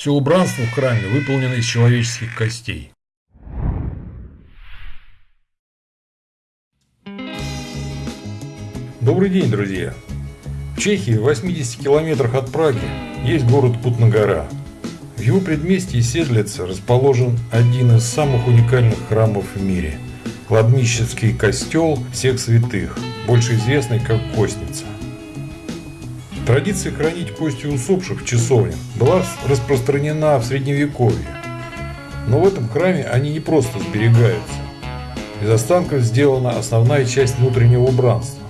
Все убранство в храме выполнено из человеческих костей. Добрый день, друзья! В Чехии, в 80 километрах от Праги, есть город Кутнагора. В его предместье Седлице расположен один из самых уникальных храмов в мире – кладбищенский костел всех святых, больше известный как Костница. Традиция хранить кости усопших в часовнях была распространена в Средневековье. Но в этом храме они не просто сберегаются. Из останков сделана основная часть внутреннего убранства.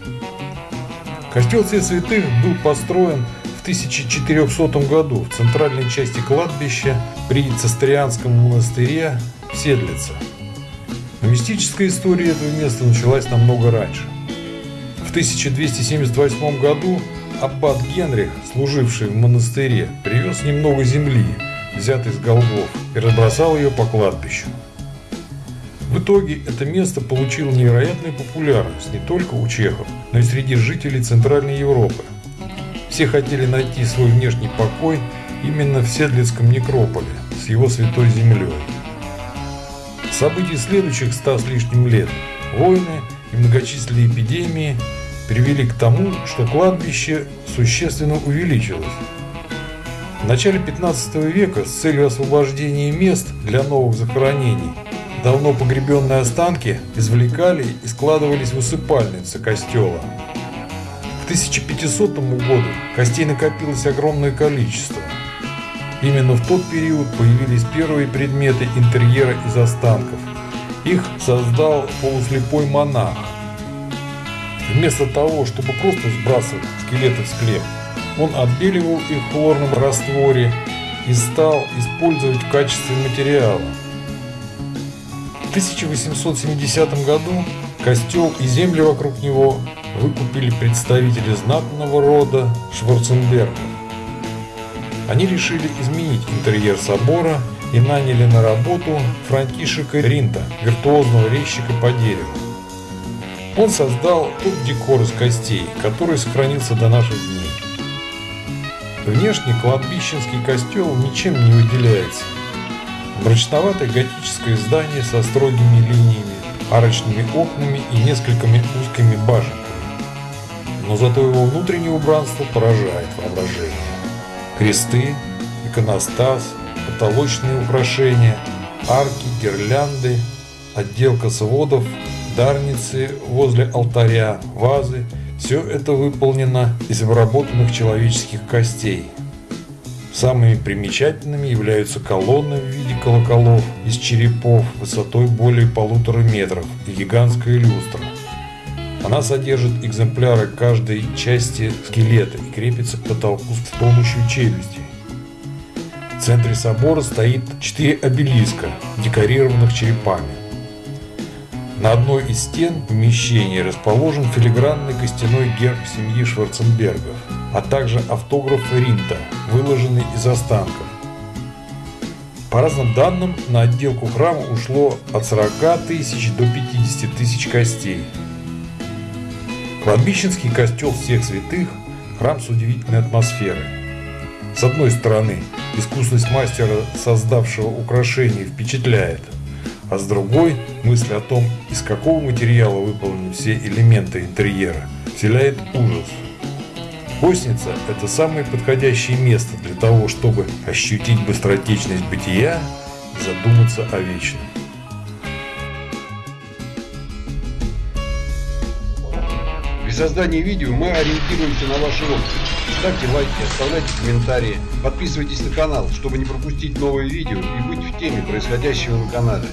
Костел Всех Святых был построен в 1400 году в центральной части кладбища при Цистерианском монастыре в Седлице. Но мистическая история этого места началась намного раньше. В 1278 году аббат Генрих, служивший в монастыре, привез немного земли, взятой с голгов, и разбросал ее по кладбищу. В итоге это место получило невероятную популярность не только у чехов, но и среди жителей Центральной Европы. Все хотели найти свой внешний покой именно в Седлицком некрополе с его святой землей. События следующих ста с лишним лет, войны и многочисленные эпидемии привели к тому, что кладбище существенно увеличилось. В начале 15 века с целью освобождения мест для новых захоронений Давно погребенные останки извлекали и складывались в усыпальницы костела. К 1500 году костей накопилось огромное количество. Именно в тот период появились первые предметы интерьера из останков. Их создал полуслепой монах. Вместо того, чтобы просто сбрасывать скелеты в склеп, он отбеливал их в хлорном растворе и стал использовать в качестве материала. В 1870 году костел и земли вокруг него выкупили представители знатного рода Шварценбергов. Они решили изменить интерьер собора и наняли на работу Франтишека Ринта, виртуозного резчика по дереву. Он создал тот декор из костей, который сохранился до наших дней. Внешне кладбищенский костел ничем не выделяется – Мрачноватое готическое здание со строгими линиями, арочными окнами и несколькими узкими башенками. Но зато его внутреннее убранство поражает воображение. Кресты, иконостас, потолочные украшения, арки, гирлянды, отделка сводов, дарницы возле алтаря, вазы – все это выполнено из обработанных человеческих костей – Самыми примечательными являются колонны в виде колоколов из черепов высотой более полутора метров и гигантская люстра. Она содержит экземпляры каждой части скелета и крепится к потолку с помощью челюсти. В центре собора стоит четыре обелиска, декорированных черепами. На одной из стен помещения расположен филигранный костяной герб семьи Шварценбергов – а также автограф Ринта, выложенный из останков. По разным данным, на отделку храма ушло от 40 тысяч до 50 тысяч костей. Кладбищенский костел всех святых – храм с удивительной атмосферой. С одной стороны, искусность мастера, создавшего украшение, впечатляет, а с другой – мысль о том, из какого материала выполнены все элементы интерьера, вселяет ужас – Косница – это самое подходящее место для того, чтобы ощутить быстротечность бытия и задуматься о вечном. При создании видео мы ориентируемся на ваши отзывы. Ставьте лайки, оставляйте комментарии, подписывайтесь на канал, чтобы не пропустить новые видео и быть в теме происходящего на канале.